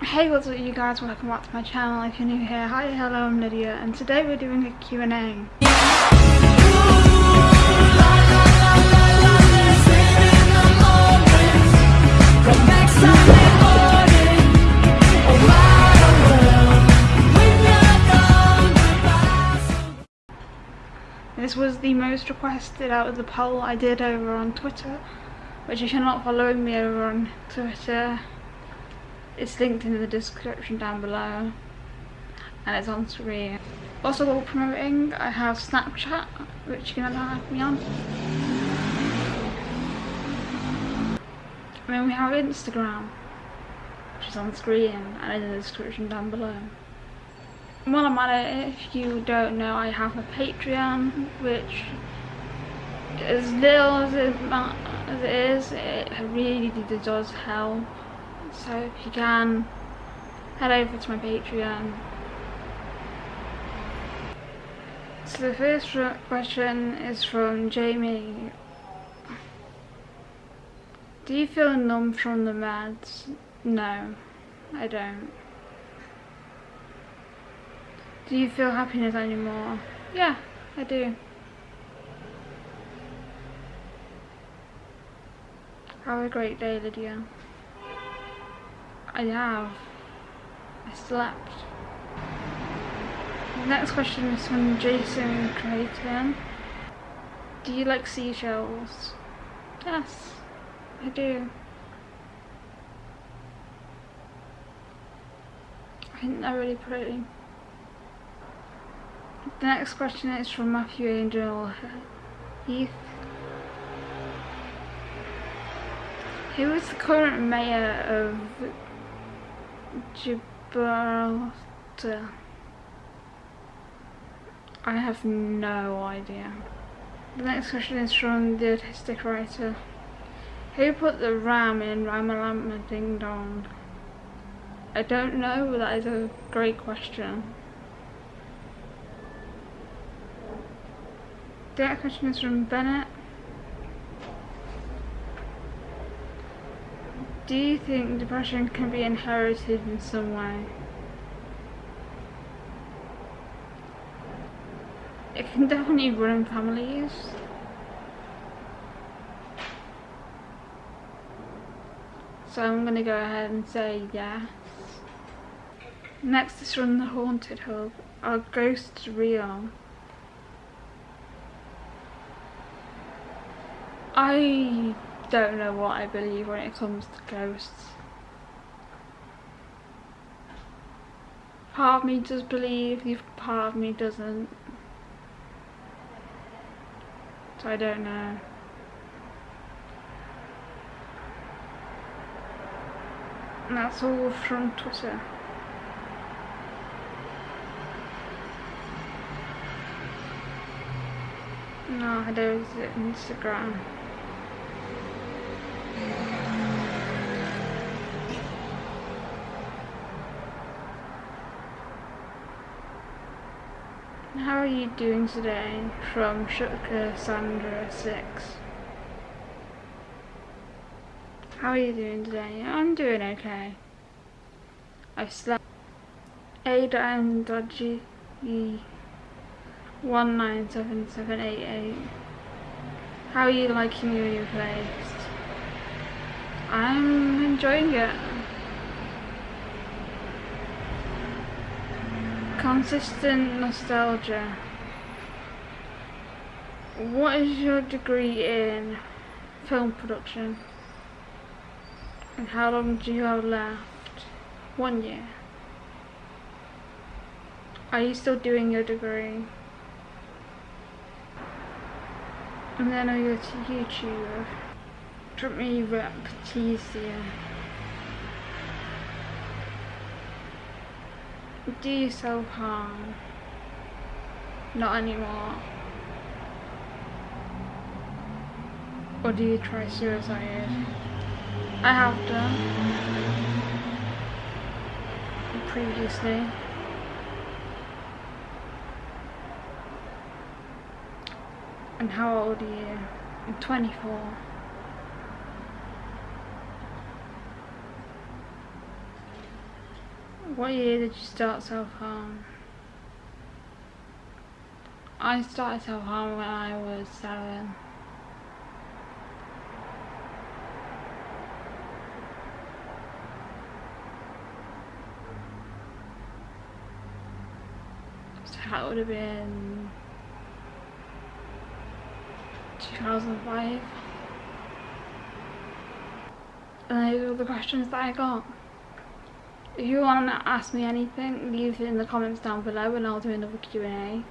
Hey what's up you guys, welcome back to my channel if you're new here. Hi, hello, I'm Lydia and today we're doing a Q&A. This was the most requested out of the poll I did over on Twitter, which if you're not following me over on Twitter, it's linked in the description down below and it's on screen. Also while promoting, I have Snapchat, which you can add me on. And then we have Instagram, which is on screen and in the description down below. While I'm at it, if you don't know, I have a Patreon, which as little as it, as it is, it really does help. So if you can, head over to my Patreon. So the first question is from Jamie. Do you feel numb from the meds? No, I don't. Do you feel happiness anymore? Yeah, I do. Have a great day, Lydia. I have. I slept. The next question is from Jason Creighton. Do you like seashells? Yes, I do. I think they're really pretty. The next question is from Matthew Angel Heath. Who is the current mayor of Gibraltar? I have no idea. The next question is from the autistic writer. Who put the ram in Ramalama Ding Dong? I don't know, but that is a great question. The next question is from Bennett. Do you think depression can be inherited in some way? It can definitely run in families. So I'm gonna go ahead and say yes. Next is from the Haunted Hub. Are ghosts real? I don't know what I believe when it comes to ghosts. Part of me does believe, part of me doesn't. So I don't know. And that's all from Twitter. No, don't Instagram. How are you doing today? From Shutka Sandra 6. How are you doing today? I'm doing okay. I slept. Ada and Dodgy 197788. How are you liking your new place? I'm enjoying it. Consistent nostalgia. What is your degree in film production? And how long do you have left? One year. Are you still doing your degree? And then I go to YouTube. Drop me Raptisia. Do you self harm? Not anymore. Or do you try suicide? I have done. Previously. And how old are you? I'm 24. What year did you start self-harm? I started self-harm when I was seven. So that would have been 2005. And those are the questions that I got. If you want to ask me anything, leave it in the comments down below and I'll do another Q&A.